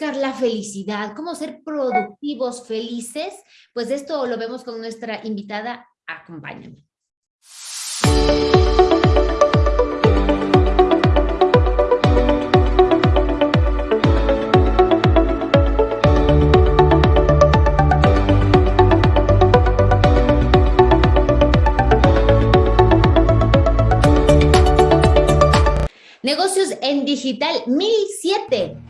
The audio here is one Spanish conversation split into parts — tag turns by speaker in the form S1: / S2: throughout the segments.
S1: buscar la felicidad? ¿Cómo ser productivos, felices? Pues esto lo vemos con nuestra invitada. Acompáñame. Negocios en Digital 1007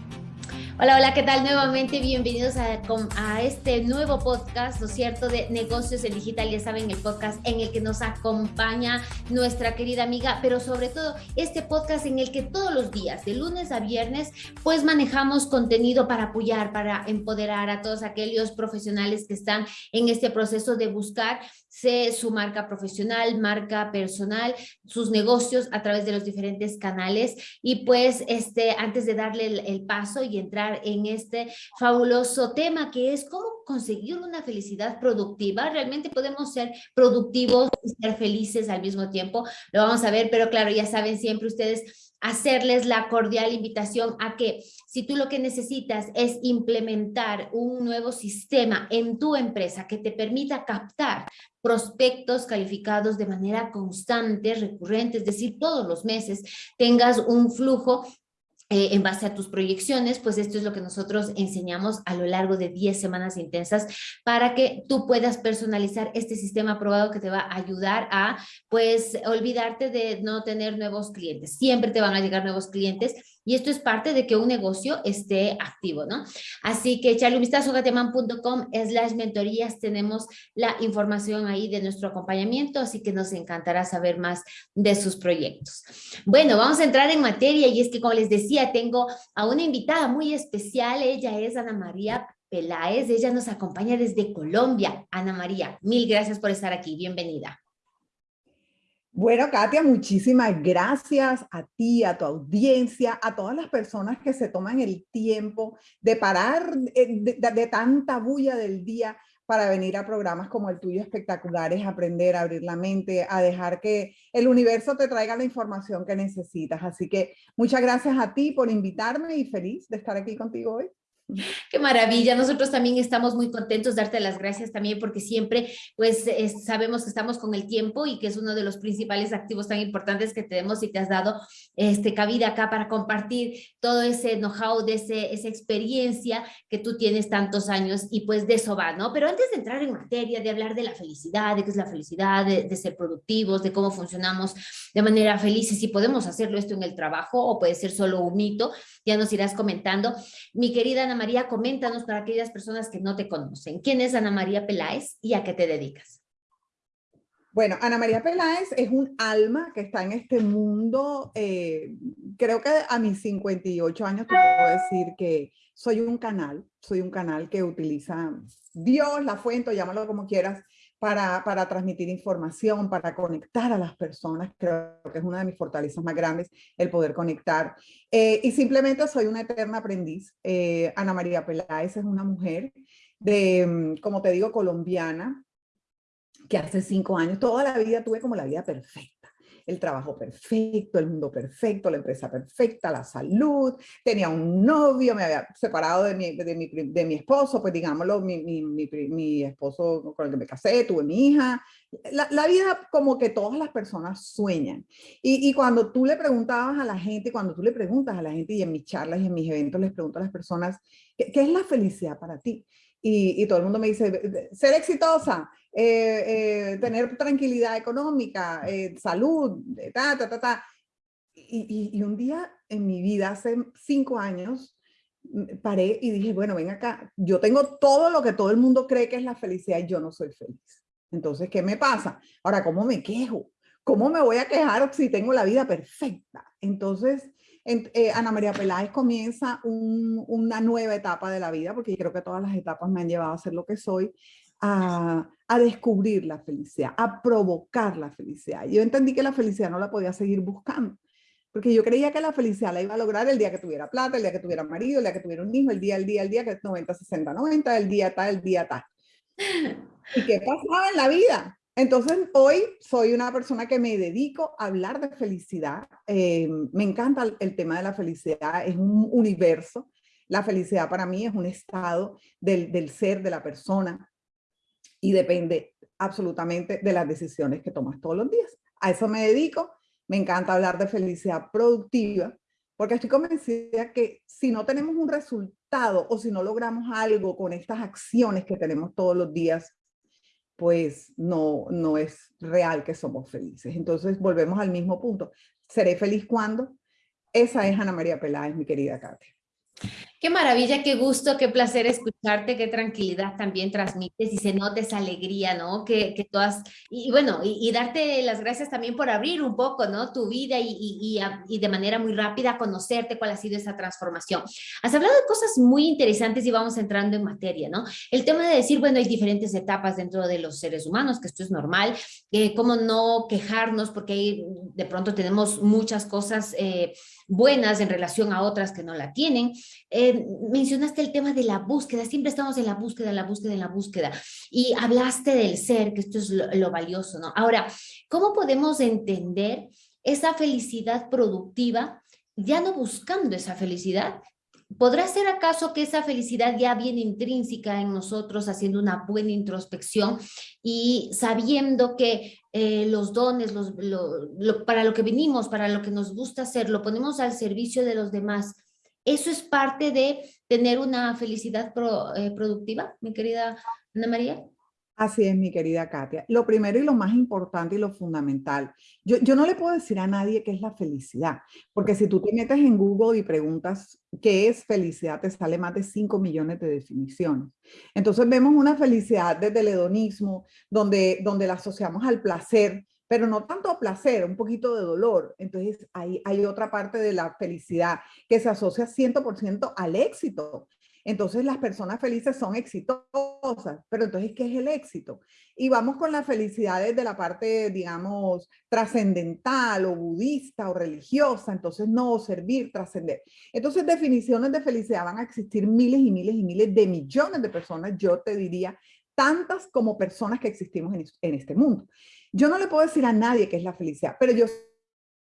S1: Hola, hola, ¿qué tal? Nuevamente bienvenidos a, a, este nuevo podcast, ¿no es cierto?, de negocios en digital, ya saben, el podcast en el que nos acompaña nuestra querida amiga, pero sobre todo este podcast en el que todos los días, de lunes a viernes, pues manejamos contenido para apoyar, para empoderar a todos aquellos profesionales que están en este proceso de buscar su marca profesional, marca personal, sus negocios a través de los diferentes canales. Y pues, este, antes de darle el, el paso y entrar en este fabuloso tema que es cómo conseguir una felicidad productiva, realmente podemos ser productivos y ser felices al mismo tiempo, lo vamos a ver, pero claro, ya saben siempre ustedes hacerles la cordial invitación a que si tú lo que necesitas es implementar un nuevo sistema en tu empresa que te permita captar prospectos calificados de manera constante, recurrente, es decir, todos los meses tengas un flujo eh, en base a tus proyecciones, pues esto es lo que nosotros enseñamos a lo largo de 10 semanas intensas para que tú puedas personalizar este sistema probado que te va a ayudar a, pues, olvidarte de no tener nuevos clientes. Siempre te van a llegar nuevos clientes y esto es parte de que un negocio esté activo, ¿no? Así que echarle es las mentorías, tenemos la información ahí de nuestro acompañamiento, así que nos encantará saber más de sus proyectos. Bueno, vamos a entrar en materia y es que como les decía, tengo a una invitada muy especial, ella es Ana María Peláez, ella nos acompaña desde Colombia. Ana María, mil gracias por estar aquí, bienvenida.
S2: Bueno, Katia, muchísimas gracias a ti, a tu audiencia, a todas las personas que se toman el tiempo de parar de, tanta bulla del día para venir a programas como el tuyo espectaculares, aprender, a abrir la mente, a dejar que el universo te traiga la información que necesitas. Así que muchas gracias a ti por invitarme y feliz de estar aquí contigo hoy.
S1: Qué maravilla, nosotros también estamos muy contentos, darte las gracias también porque siempre pues sabemos que estamos con el tiempo y que es uno de los principales activos tan importantes que tenemos y te has dado este, cabida acá para compartir todo ese know-how, de ese, esa experiencia que tú tienes tantos años y pues de eso va, ¿no? Pero antes de entrar en materia, de hablar de la felicidad, de qué es la felicidad, de, de ser productivos, de cómo funcionamos de manera feliz y si podemos hacerlo esto en el trabajo o puede ser solo un mito, ya nos irás comentando. Mi querida Ana María, coméntanos para aquellas personas que no te conocen. ¿Quién es Ana María Peláez y a qué te dedicas?
S2: Bueno, Ana María Peláez es un alma que está en este mundo. Eh, creo que a mis 58 años te puedo decir que soy un canal, soy un canal que utiliza Dios, la fuente, llámalo como quieras, para, para, transmitir información, para conectar a las personas. Creo que es una de mis fortalezas más grandes, el poder conectar. Eh, y simplemente soy una eterna aprendiz. Eh, Ana María Peláez es una mujer de, mm, como te digo, colombiana, que hace cinco años, toda la vida tuve como la vida perfecta el trabajo perfecto, el mundo perfecto, la empresa perfecta, la salud, tenía un novio, me había separado de mi, de mi, de mi esposo, pues digámoslo, mi, mi, esposo con el que me casé, tuve mi hija. La, la vida como que todas las personas sueñan. Y, y, cuando tú le preguntabas a la gente, cuando tú le preguntas a la gente y en mis charlas y en mis eventos les pregunto a las personas, ¿qué, qué es la felicidad para ti? Y, y, todo el mundo me dice, ser exitosa, eh, eh, tener tranquilidad económica, eh, salud, ta, ta, ta, ta. Y, y, un día en mi vida, hace cinco años, paré y dije, bueno, ven acá, yo tengo todo lo que todo el mundo cree que es la felicidad y yo no soy feliz. Entonces, ¿qué me pasa? Ahora, ¿cómo me quejo? ¿Cómo me voy a quejar si tengo la vida perfecta? Entonces, Ana María Peláez comienza una nueva etapa de la vida, porque creo que todas las etapas me han llevado a ser lo que soy, a, a, descubrir la felicidad, a provocar la felicidad. Yo entendí que la felicidad no la podía seguir buscando, porque yo creía que la felicidad la iba a lograr el día que tuviera plata, el día que tuviera marido, el día que tuviera un hijo, el día, el día, el día, que es 90, 60, 90, el día tal, el día tal. ¿Y qué pasaba en la vida? Entonces, hoy soy una persona que me dedico a hablar de felicidad. Eh, me encanta el, tema de la felicidad, es un universo La felicidad para mí es un estado del, del ser de la persona y depende absolutamente de las decisiones que tomas todos los días. A eso me dedico. Me encanta hablar de felicidad productiva porque estoy convencida que si no tenemos un resultado o si no logramos algo con estas acciones que tenemos todos los días, pues no, no es real que somos felices. Entonces volvemos al mismo punto. ¿Seré feliz cuando? Esa es Ana María Peláez, mi querida Katia.
S1: Qué maravilla, qué gusto, qué placer escucharte, qué tranquilidad también transmites y se nota esa alegría, ¿no? Que, que todas, y, bueno, y, darte las gracias también por abrir un poco, ¿no? Tu vida y, y, y, de manera muy rápida conocerte cuál ha sido esa transformación. Has hablado de cosas muy interesantes y vamos entrando en materia, ¿no? El tema de decir, bueno, hay diferentes etapas dentro de los seres humanos, que esto es normal, eh, cómo no quejarnos porque de pronto tenemos muchas cosas eh, buenas en relación a otras que no la tienen. Eh, mencionaste el tema de la búsqueda, siempre estamos en la búsqueda, la búsqueda, en la búsqueda, y hablaste del ser, que esto es lo, valioso, ¿no? Ahora, ¿cómo podemos entender esa felicidad productiva, ya no buscando esa felicidad, ¿Podrá ser acaso que esa felicidad ya viene intrínseca en nosotros, haciendo una buena introspección y sabiendo que eh, los dones, los, para lo que venimos, para lo que nos gusta hacer, lo ponemos al servicio de los demás eso es parte de tener una felicidad eh, productiva, mi querida Ana María.
S2: Así es, mi querida Katia. Lo primero y lo más importante y lo fundamental, yo, yo, no le puedo decir a nadie qué es la felicidad, porque si tú te metes en Google y preguntas qué es felicidad, te sale más de 5 millones de definiciones. Entonces vemos una felicidad desde el hedonismo, donde, donde la asociamos al placer, pero no tanto placer, un poquito de dolor. Entonces hay, hay otra parte de la felicidad que se asocia 100% al éxito. Entonces las personas felices son exitosas, pero entonces, ¿qué es el éxito? Y vamos con la felicidad desde la parte, digamos, trascendental o budista o religiosa, entonces no servir, trascender. Entonces definiciones de felicidad van a existir miles y miles y miles de millones de personas, yo te diría, tantas como personas que existimos en, este mundo. Yo no le puedo decir a nadie qué es la felicidad, pero yo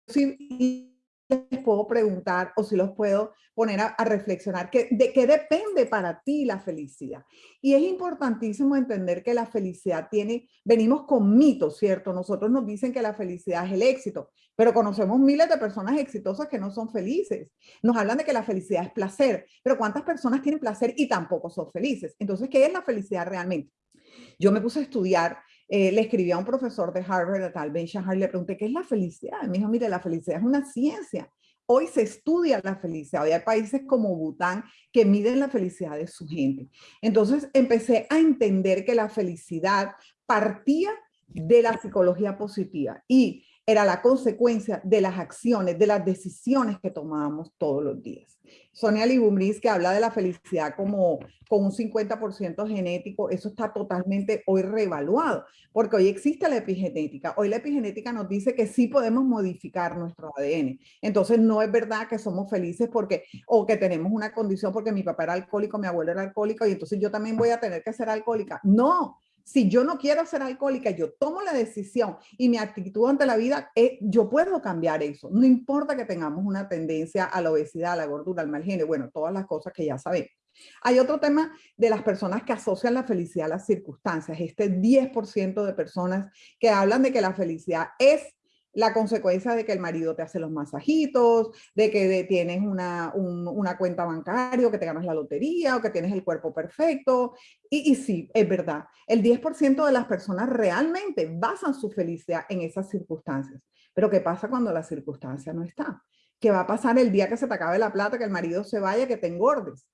S2: sí les puedo preguntar o si los puedo poner a, reflexionar que, de qué depende para ti la felicidad. Y es importantísimo entender que la felicidad tiene, venimos con mitos, ¿cierto? Nosotros nos dicen que la felicidad es el éxito, pero conocemos miles de personas exitosas que no son felices. Nos hablan de que la felicidad es placer, pero ¿cuántas personas tienen placer y tampoco son felices? Entonces, ¿qué es la felicidad realmente? Yo me puse a estudiar eh, le escribí a un profesor de Harvard, a tal Ben Shahar, le pregunté, ¿qué es la felicidad? me dijo, mire, la felicidad es una ciencia. Hoy se estudia la felicidad. Hoy hay países como Bután que miden la felicidad de su gente. Entonces empecé a entender que la felicidad partía de la psicología positiva y era la consecuencia de las acciones, de las decisiones que tomábamos todos los días. Sonia Libumbris, que habla de la felicidad como con un 50% genético, eso está totalmente hoy reevaluado, porque hoy existe la epigenética. Hoy la epigenética nos dice que sí podemos modificar nuestro ADN. Entonces no es verdad que somos felices porque, o que tenemos una condición porque mi papá era alcohólico, mi abuelo era alcohólico y entonces yo también voy a tener que ser alcohólica. No, si yo no quiero ser alcohólica, yo tomo la decisión y mi actitud ante la vida, es, yo puedo cambiar eso. No importa que tengamos una tendencia a la obesidad, a la gordura, al mal genio, bueno, todas las cosas que ya sabemos. Hay otro tema de las personas que asocian la felicidad a las circunstancias. Este 10% de personas que hablan de que la felicidad es la consecuencia de que el marido te hace los masajitos, de que tienes una, una cuenta bancaria, o que te ganas la lotería, o que tienes el cuerpo perfecto. Y, y sí, es verdad, el 10% de las personas realmente basan su felicidad en esas circunstancias. Pero ¿qué pasa cuando la circunstancia no está? ¿Qué va a pasar el día que se te acabe la plata, que el marido se vaya, que te engordes?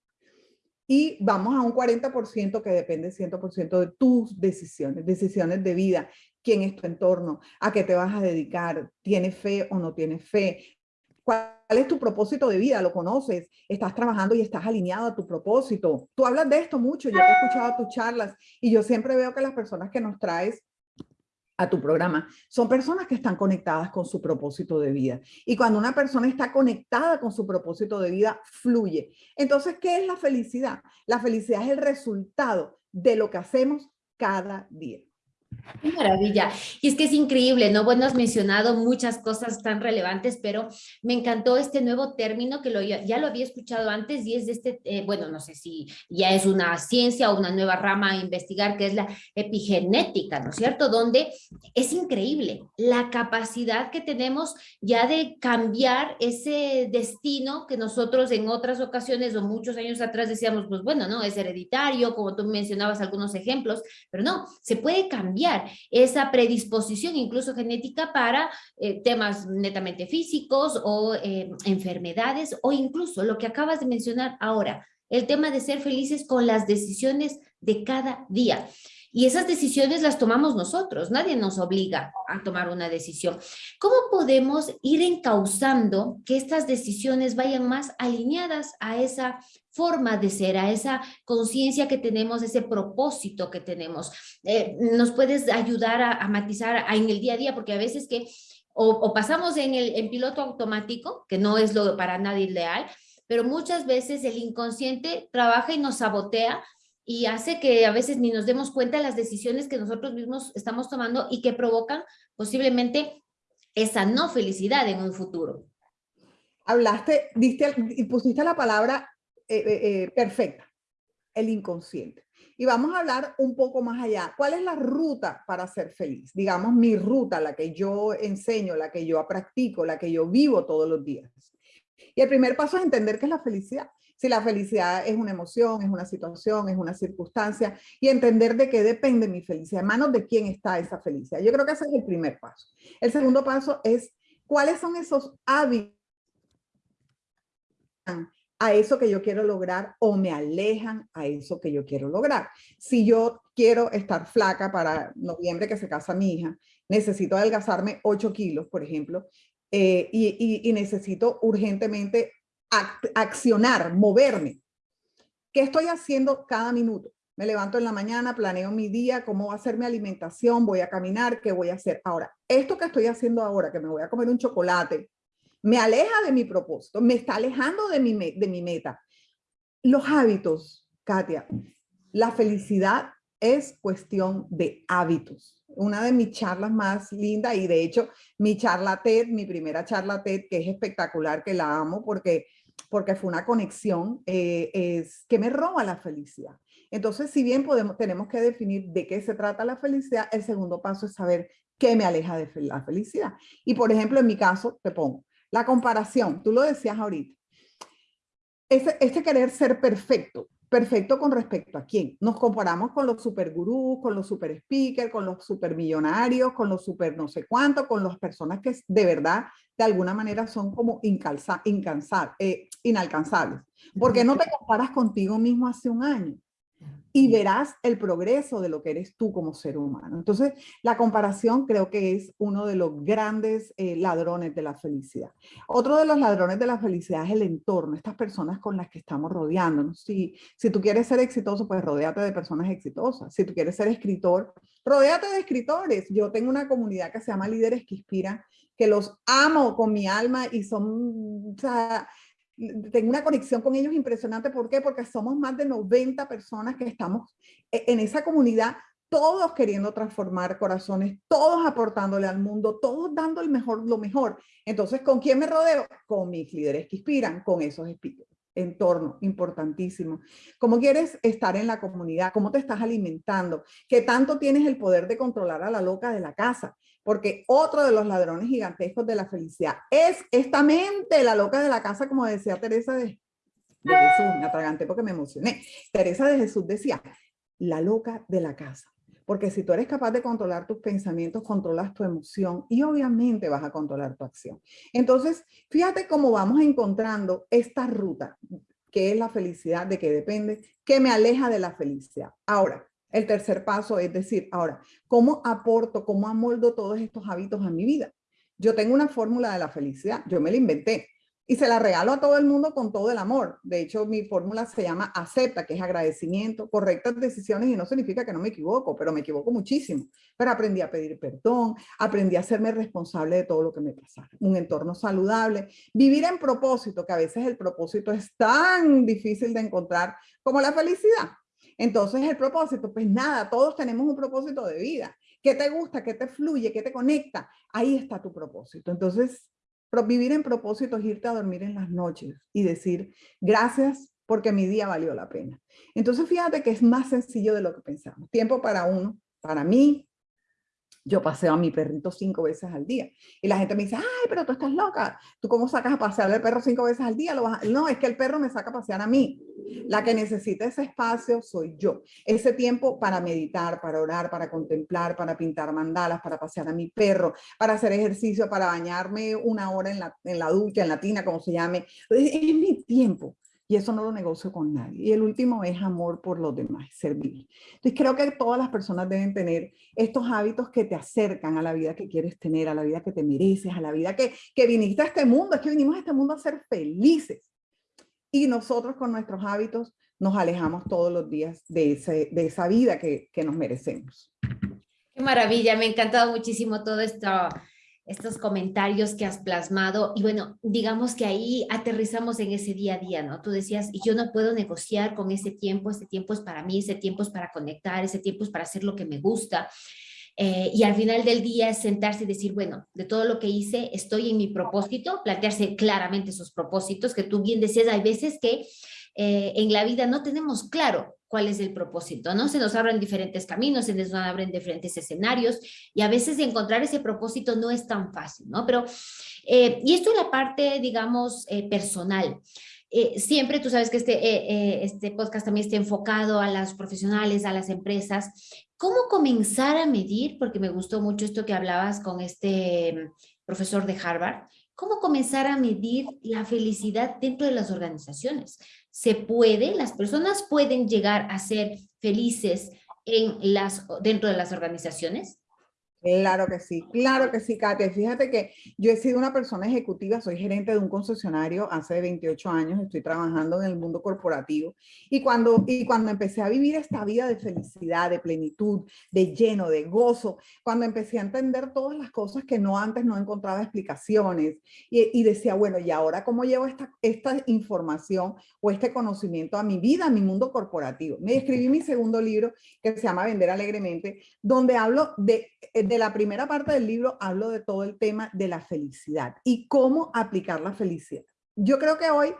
S2: Y vamos a un 40% que depende 100% de tus decisiones, decisiones de vida, quién es tu entorno, a qué te vas a dedicar, tienes fe o no tienes fe, cuál es tu propósito de vida, lo conoces, estás trabajando y estás alineado a tu propósito. Tú hablas de esto mucho, yo he escuchado tus charlas y yo siempre veo que las personas que nos traes a tu programa, son personas que están conectadas con su propósito de vida. Y cuando una persona está conectada con su propósito de vida, fluye. Entonces, ¿qué es la felicidad? La felicidad es el resultado de lo que hacemos cada día.
S1: Qué maravilla. Y es que es increíble, ¿no? Bueno, has mencionado muchas cosas tan relevantes, pero me encantó este nuevo término que lo, ya lo había escuchado antes y es de este, eh, bueno, no sé si ya es una ciencia o una nueva rama a investigar, que es la epigenética, ¿no es cierto? Donde es increíble la capacidad que tenemos ya de cambiar ese destino que nosotros en otras ocasiones o muchos años atrás decíamos, pues bueno, ¿no? Es hereditario, como tú mencionabas algunos ejemplos, pero no, se puede cambiar esa predisposición incluso genética para eh, temas netamente físicos o eh, enfermedades o incluso lo que acabas de mencionar ahora, el tema de ser felices con las decisiones de cada día. Y esas decisiones las tomamos nosotros, nadie nos obliga a tomar una decisión. ¿Cómo podemos ir encauzando que estas decisiones vayan más alineadas a esa forma de ser, a esa conciencia que tenemos, ese propósito que tenemos? Eh, ¿Nos puedes ayudar a, matizar en el día a día? Porque a veces que o, pasamos en el en piloto automático, que no es lo para nadie ideal, pero muchas veces el inconsciente trabaja y nos sabotea y hace que a veces ni nos demos cuenta de las decisiones que nosotros mismos estamos tomando y que provocan posiblemente esa no felicidad en un futuro.
S2: Hablaste, diste y pusiste la palabra eh, eh, eh, perfecta, el inconsciente. Y vamos a hablar un poco más allá. ¿Cuál es la ruta para ser feliz? Digamos, mi ruta, la que yo enseño, la que yo practico, la que yo vivo todos los días. Y el primer paso es entender qué es la felicidad si la felicidad es una emoción, es una situación, es una circunstancia, y entender de qué depende mi felicidad, en manos de quién está esa felicidad. Yo creo que ese es el primer paso. El segundo paso es cuáles son esos hábitos a eso que yo quiero lograr o me alejan a eso que yo quiero lograr. Si yo quiero estar flaca para noviembre que se casa mi hija, necesito adelgazarme 8 kilos, por ejemplo, eh, y, y, necesito urgentemente accionar, moverme. ¿Qué estoy haciendo cada minuto? Me levanto en la mañana, planeo mi día, cómo va a ser mi alimentación, voy a caminar, qué voy a hacer. Ahora, esto que estoy haciendo ahora, que me voy a comer un chocolate, me aleja de mi propósito, me está alejando de mi, de mi meta. Los hábitos, Katia, la felicidad es cuestión de hábitos. Una de mis charlas más lindas y de hecho mi charla TED, mi primera charla TED, que es espectacular, que la amo porque porque fue una conexión, eh, es que me roba la felicidad. Entonces, si bien podemos, tenemos que definir de qué se trata la felicidad, el segundo paso es saber qué me aleja de la felicidad. Y por ejemplo, en mi caso, te pongo la comparación, tú lo decías ahorita, este, este querer ser perfecto, perfecto con respecto a quién. Nos comparamos con los super gurús, con los super speakers, con los super millonarios, con los super no sé cuánto, con las personas que de verdad de alguna manera son como incalza, eh, inalcanzables. ¿Por qué no te comparas contigo mismo hace un año? Y verás el progreso de lo que eres tú como ser humano. Entonces, la comparación creo que es uno de los grandes eh, ladrones de la felicidad. Otro de los ladrones de la felicidad es el entorno, estas personas con las que estamos rodeándonos. Si, si tú quieres ser exitoso, pues rodéate de personas exitosas. Si tú quieres ser escritor, rodéate de escritores. Yo tengo una comunidad que se llama Líderes que Inspiran, que los amo con mi alma y son, o sea, tengo una conexión con ellos impresionante. ¿Por qué? Porque somos más de 90 personas que estamos e, en esa comunidad, todos queriendo transformar corazones, todos aportándole al mundo, todos dando el mejor, lo mejor. Entonces, ¿con quién me rodeo? Con mis líderes que inspiran, con esos entorno importantísimo. ¿Cómo quieres estar en la comunidad? ¿Cómo te estás alimentando? ¿Qué tanto tienes el poder de controlar a la loca de la casa? Porque otro de los ladrones gigantescos de la felicidad es esta mente, la loca de la casa, como decía Teresa de, Jesús, me atraganté porque me emocioné. Teresa de Jesús decía, la loca de la casa. Porque si tú eres capaz de controlar tus pensamientos, controlas tu emoción y obviamente vas a controlar tu acción. Entonces, fíjate cómo vamos encontrando esta ruta, que es la felicidad, de qué depende, que me aleja de la felicidad. Ahora, el tercer paso es decir, ahora, ¿cómo aporto, cómo amoldo todos estos hábitos a mi vida? Yo tengo una fórmula de la felicidad, yo me la inventé y se la regalo a todo el mundo con todo el amor. De hecho, mi fórmula se llama acepta, que es agradecimiento, correctas decisiones y no significa que no me equivoco, pero me equivoco muchísimo. Pero aprendí a pedir perdón, aprendí a hacerme responsable de todo lo que me pasara. Un entorno saludable, vivir en propósito, que a veces el propósito es tan difícil de encontrar como la felicidad. Entonces el propósito, pues nada, todos tenemos un propósito de vida. ¿Qué te gusta? ¿Qué te fluye? ¿Qué te conecta? Ahí está tu propósito. Entonces, vivir en propósito es irte a dormir en las noches y decir, gracias porque mi día valió la pena. Entonces, fíjate que es más sencillo de lo que pensamos. Tiempo para uno, para mí, yo paseo a mi perrito cinco veces al día. Y la gente me dice, ay, pero tú estás loca. ¿Tú cómo sacas a pasear al perro cinco veces al día? No, es que el perro me saca a pasear a mí. La que necesita ese espacio soy yo. Ese tiempo para meditar, para orar, para contemplar, para pintar mandalas, para pasear a mi perro, para hacer ejercicio, para bañarme una hora en la, en la ducha, en la tina, como se llame. Es mi tiempo y eso no lo negocio con nadie. Y el último es amor por los demás, servir. Entonces creo que todas las personas deben tener estos hábitos que te acercan a la vida que quieres tener, a la vida que te mereces, a la vida que, que viniste a este mundo. Es que vinimos a este mundo a ser felices. Y nosotros con nuestros hábitos nos alejamos todos los días de, ese, de esa vida que, que nos merecemos.
S1: Qué maravilla, me ha encantado muchísimo todo esto estos comentarios que has plasmado y bueno, digamos que ahí aterrizamos en ese día a día, ¿no? Tú decías, yo no puedo negociar con ese tiempo, ese tiempo es para mí, ese tiempo es para conectar, ese tiempo es para hacer lo que me gusta. Eh, y al final del día es sentarse y decir, bueno, de todo lo que hice, estoy en mi propósito, plantearse claramente esos propósitos, que tú bien decías, hay veces que eh, en la vida no tenemos claro cuál es el propósito, ¿no? Se nos abren diferentes caminos, se nos abren diferentes escenarios y a veces encontrar ese propósito no es tan fácil, ¿no? Pero, eh, y esto es la parte, digamos, eh, personal. Eh, siempre tú sabes que este, este podcast también está enfocado a las profesionales, a las empresas. ¿Cómo comenzar a medir? Porque me gustó mucho esto que hablabas con este mm, profesor de Harvard. ¿Cómo comenzar a medir la felicidad dentro de las organizaciones? Se puede, las personas pueden llegar a ser felices en las, dentro de las organizaciones?
S2: Claro que sí, claro que sí, Katia. Fíjate que yo he sido una persona ejecutiva, soy gerente de un concesionario hace 28 años, estoy trabajando en el mundo corporativo y cuando, y cuando empecé a vivir esta vida de felicidad, de plenitud, de lleno, de gozo, cuando empecé a entender todas las cosas que no antes no encontraba explicaciones y, y decía, bueno, ¿y ahora cómo llevo esta, esta información o este conocimiento a mi vida, a mi mundo corporativo? Me escribí mi segundo libro que se llama Vender Alegremente, donde hablo de de la primera parte del libro hablo de todo el tema de la felicidad y cómo aplicar la felicidad. Yo creo que hoy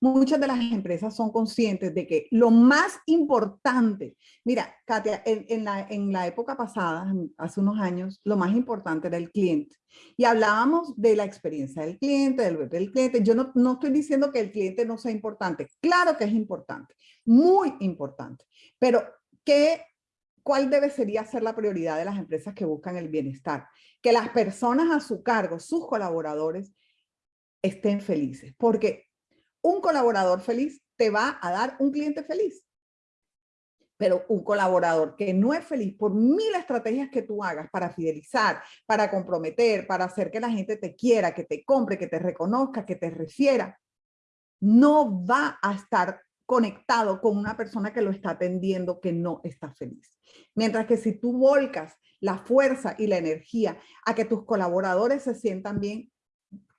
S2: muchas de las empresas son conscientes de que lo más importante, mira, Katia, en, la, en la época pasada, hace unos años, lo más importante era el cliente. Y hablábamos de la experiencia del cliente, del del cliente. Yo no, no estoy diciendo que el cliente no sea importante. Claro que es importante, muy importante. Pero, ¿qué ¿cuál debe sería ser la prioridad de las empresas que buscan el bienestar? Que las personas a su cargo, sus colaboradores, estén felices. Porque un colaborador feliz te va a dar un cliente feliz. Pero un colaborador que no es feliz por mil estrategias que tú hagas para fidelizar, para comprometer, para hacer que la gente te quiera, que te compre, que te reconozca, que te refiera, no va a estar conectado con una persona que lo está atendiendo que no está feliz. Mientras que si tú volcas la fuerza y la energía a que tus colaboradores se sientan bien,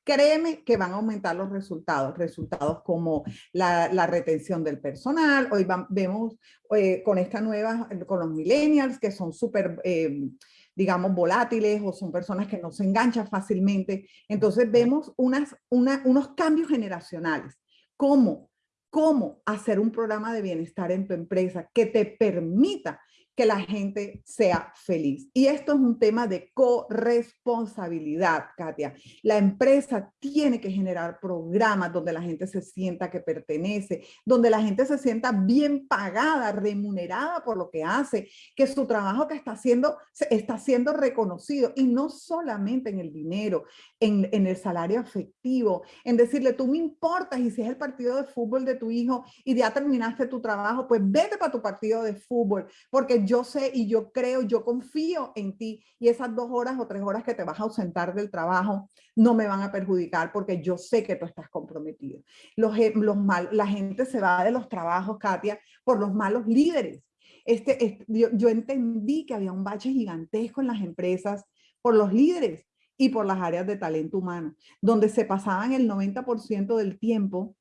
S2: créeme que van a aumentar los resultados, resultados como la, retención del personal. Hoy vemos eh, con esta nueva, con los millennials que son súper, eh, digamos, volátiles o son personas que no se enganchan fácilmente. Entonces vemos unas, unos cambios generacionales. ¿Cómo? Cómo hacer un programa de bienestar en tu empresa que te permita que la gente sea feliz. Y esto es un tema de corresponsabilidad, Katia. La empresa tiene que generar programas donde la gente se sienta que pertenece, donde la gente se sienta bien pagada, remunerada por lo que hace, que su trabajo que está haciendo está siendo reconocido y no solamente en el dinero, en, el salario afectivo, en decirle tú me importas y si es el partido de fútbol de tu hijo y ya terminaste tu trabajo, pues vete para tu partido de fútbol, porque yo sé y yo creo, yo confío en ti y esas dos horas o tres horas que te vas a ausentar del trabajo no me van a perjudicar porque yo sé que tú estás comprometido. Los, los mal, la gente se va de los trabajos, Katia, por los malos líderes. Este, yo, yo entendí que había un bache gigantesco en las empresas por los líderes y por las áreas de talento humano, donde se pasaban el 90% del tiempo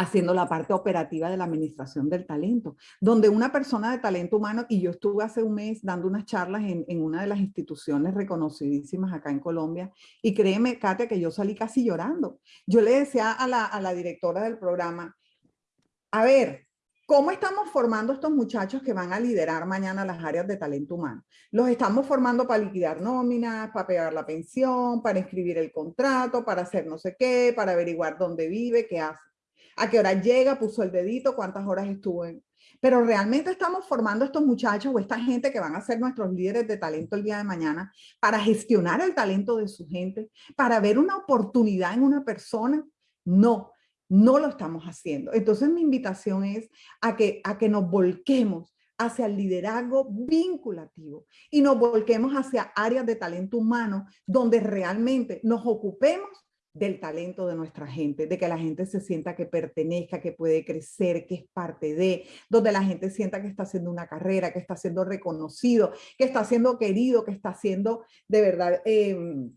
S2: haciendo la parte operativa de la administración del talento, donde una persona de talento humano, y yo estuve hace un mes dando unas charlas en, una de las instituciones reconocidísimas acá en Colombia, y créeme, Katia, que yo salí casi llorando. Yo le decía a la, a la directora del programa, a ver, ¿Cómo estamos formando estos muchachos que van a liderar mañana las áreas de talento humano? Los estamos formando para liquidar nóminas, para pegar la pensión, para escribir el contrato, para hacer no sé qué, para averiguar dónde vive, qué hace a qué hora llega, puso el dedito, cuántas horas estuvo en... Pero realmente estamos formando estos muchachos o esta gente que van a ser nuestros líderes de talento el día de mañana para gestionar el talento de su gente, para ver una oportunidad en una persona. No, no lo estamos haciendo. Entonces mi invitación es a que, a que nos volquemos hacia el liderazgo vinculativo y nos volquemos hacia áreas de talento humano donde realmente nos ocupemos del talento de nuestra gente, de que la gente se sienta que pertenezca, que puede crecer, que es parte de, donde la gente sienta que está haciendo una carrera, que está siendo reconocido, que está siendo querido, que está siendo de verdad, em,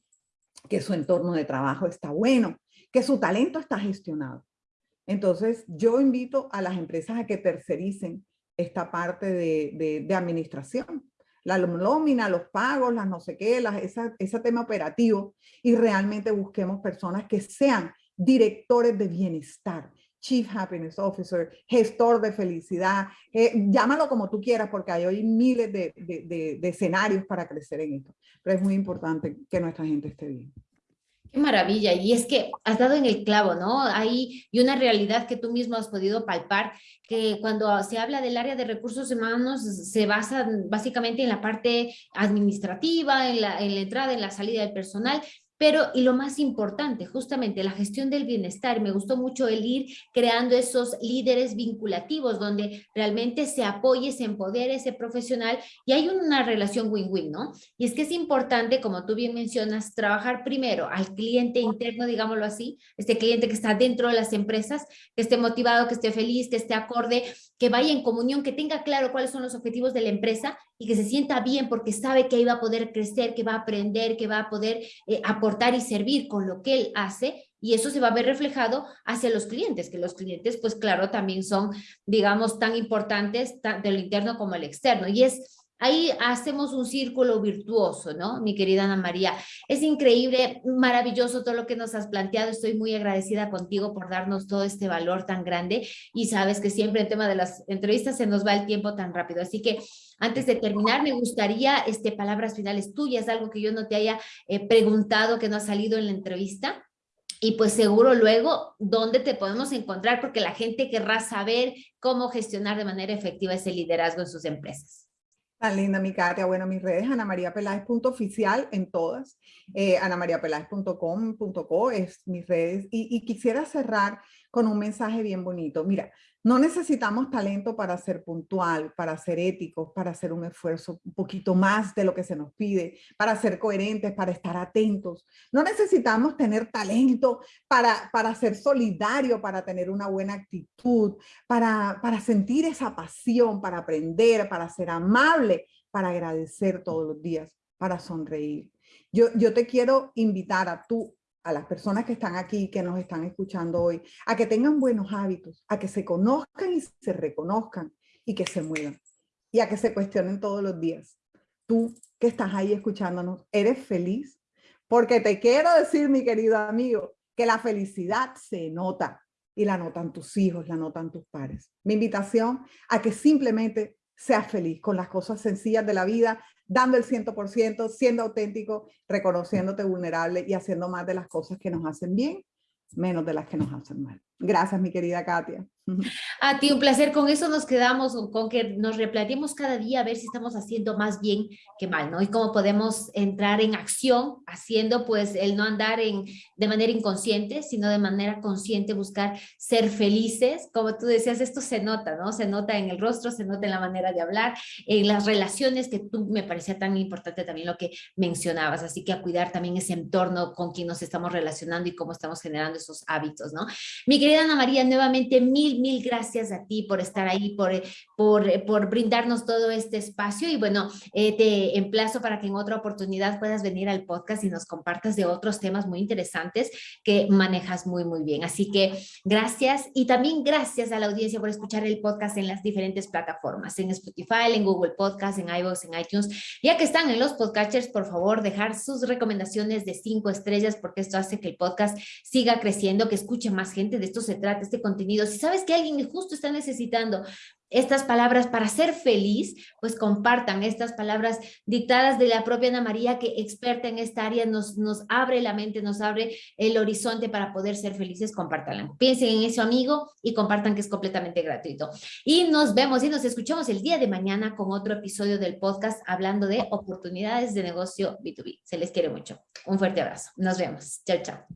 S2: que su entorno de trabajo está bueno, que su talento está gestionado. Entonces, yo invito a las empresas a que tercericen esta parte de, de administración, la nómina, los pagos, las no sé qué, las, ese tema operativo y realmente busquemos personas que sean directores de bienestar, Chief Happiness Officer, gestor de felicidad, eh, llámalo como tú quieras porque hay hoy miles de, de, de escenarios para crecer en esto, pero es muy importante que nuestra gente esté bien.
S1: Qué maravilla, y es que has dado en el clavo, ¿no? Hay y una realidad que tú mismo has podido palpar, que cuando se habla del área de recursos humanos se basa básicamente en la parte administrativa, en la, en la entrada, en la salida del personal, pero, y lo más importante, justamente la gestión del bienestar. Me gustó mucho el ir creando esos líderes vinculativos donde realmente se apoye, se empodere ese profesional y hay una relación win-win, ¿no? Y es que es importante, como tú bien mencionas, trabajar primero al cliente interno, digámoslo así, este cliente que está dentro de las empresas, que esté motivado, que esté feliz, que esté acorde, que vaya en comunión, que tenga claro cuáles son los objetivos de la empresa y que se sienta bien porque sabe que ahí va a poder crecer, que va a aprender, que va a poder eh, aportar y servir con lo que él hace y eso se va a ver reflejado hacia los clientes, que los clientes, pues claro, también son, digamos, tan importantes de lo interno como el externo. Y es Ahí hacemos un círculo virtuoso, ¿no? Mi querida Ana María. Es increíble, maravilloso todo lo que nos has planteado. Estoy muy agradecida contigo por darnos todo este valor tan grande y sabes que siempre en tema de las entrevistas se nos va el tiempo tan rápido. Así que antes de terminar, me gustaría este, palabras finales tuyas, algo que yo no te haya eh, preguntado que no ha salido en la entrevista. Y pues seguro luego, ¿dónde te podemos encontrar? Porque la gente querrá saber cómo gestionar de manera efectiva ese liderazgo en sus empresas.
S2: Tan linda mi Katia. Bueno, mis redes, anamariapeláez.oficial en todas. Eh, anamariapeláez.com.co es mis redes. Y quisiera cerrar con un mensaje bien bonito. Mira, no necesitamos talento para ser puntual, para ser éticos, para hacer un esfuerzo un poquito más de lo que se nos pide, para ser coherentes, para estar atentos. No necesitamos tener talento para, para ser solidario, para tener una buena actitud, para, para sentir esa pasión, para aprender, para ser amable, para agradecer todos los días, para sonreír. Yo, yo te quiero invitar a tú a las personas que están aquí, que nos están escuchando hoy, a que tengan buenos hábitos, a que se conozcan y se reconozcan y que se muevan y a que se cuestionen todos los días. Tú que estás ahí escuchándonos, ¿eres feliz? Porque te quiero decir, mi querido amigo, que la felicidad se nota y la notan tus hijos, la notan tus padres. Mi invitación a que simplemente seas feliz con las cosas sencillas de la vida, dando el 100%, siendo auténtico, reconociéndote vulnerable y haciendo más de las cosas que nos hacen bien, menos de las que nos hacen mal. Gracias, mi querida Katia.
S1: A ti un placer, con eso nos quedamos, con que nos replanteemos cada día a ver si estamos haciendo más bien que mal, ¿no? Y cómo podemos entrar en acción haciendo pues el no andar en, de manera inconsciente, sino de manera consciente buscar ser felices. Como tú decías, esto se nota, ¿no? Se nota en el rostro, se nota en la manera de hablar, en las relaciones que tú me parecía tan importante también lo que mencionabas, así que a cuidar también ese entorno con quien nos estamos relacionando y cómo estamos generando esos hábitos, ¿no? Mi querida Ana María, nuevamente mil, mil gracias a ti por estar ahí, por, por, por brindarnos todo este espacio y bueno, eh, te emplazo para que en otra oportunidad puedas venir al podcast y nos compartas de otros temas muy interesantes que manejas muy, muy bien. Así que gracias y también gracias a la audiencia por escuchar el podcast en las diferentes plataformas, en Spotify, en Google Podcast, en iVoox, en iTunes. Ya que están en los podcasters, por favor, dejar sus recomendaciones de cinco estrellas porque esto hace que el podcast siga creciendo, que escuche más gente. De esto se trata este contenido. Si que alguien justo está necesitando estas palabras para ser feliz, pues compartan estas palabras dictadas de la propia Ana María, que experta en esta área, nos, nos abre la mente, nos abre el horizonte para poder ser felices, compártanla. Piensen en eso, amigo, y compartan que es completamente gratuito. Y nos vemos y nos escuchamos el día de mañana con otro episodio del podcast hablando de oportunidades de negocio B2B. Se les quiere mucho. Un fuerte abrazo. Nos vemos. Chao, chao.